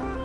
Bye.